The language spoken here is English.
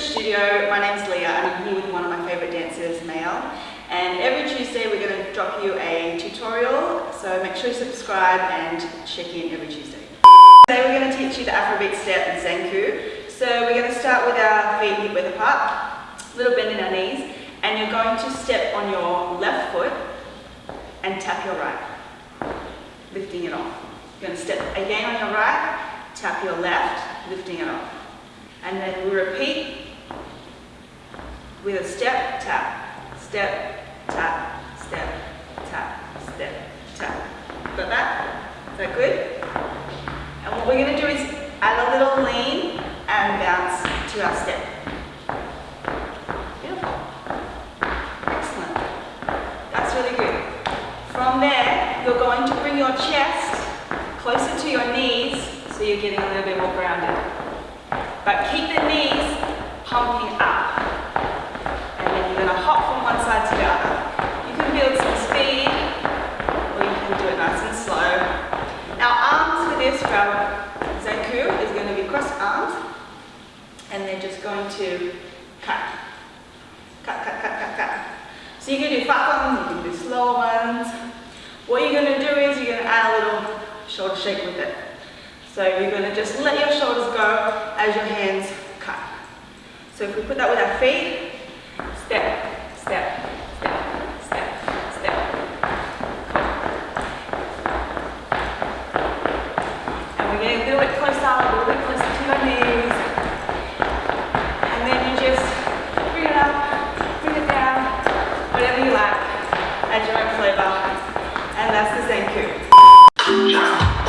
studio. My name's Leah I'm here with one of my favourite dancers, Mael. And every Tuesday we're going to drop you a tutorial, so make sure you subscribe and check in every Tuesday. Today we're going to teach you the Afrobeat step and Zanku. So we're going to start with our feet hip width apart, little bend in our knees, and you're going to step on your left foot and tap your right, lifting it off. You're going to step again on your right, tap your left, lifting it off. And then we repeat with a step, tap, step, tap, step, tap, step, tap. Got that? Is that good? And what we're going to do is add a little lean and bounce to our step. Beautiful. Excellent. That's really good. From there, you're going to bring your chest closer to your knees so you're getting a little bit more grounded. But keep the knees pumping up. And then you're going to hop from one side to the other. You can build some speed, or you can do it nice and slow. Now our Zanku is going to be cross arms. And they're just going to cut. Cut, cut, cut, cut, cut. So you can do fast ones, you can do slow ones. What you're going to do is you're going to add a little shoulder shake with it. So you're going to just let your shoulders go as your hands cut. So if we put that with our feet, step, step, step, step, step. Getting a little bit closer, a little bit closer to your knees. And then you just bring it up, bring it down, whatever you like, add your own flavor. And that's the Zanku.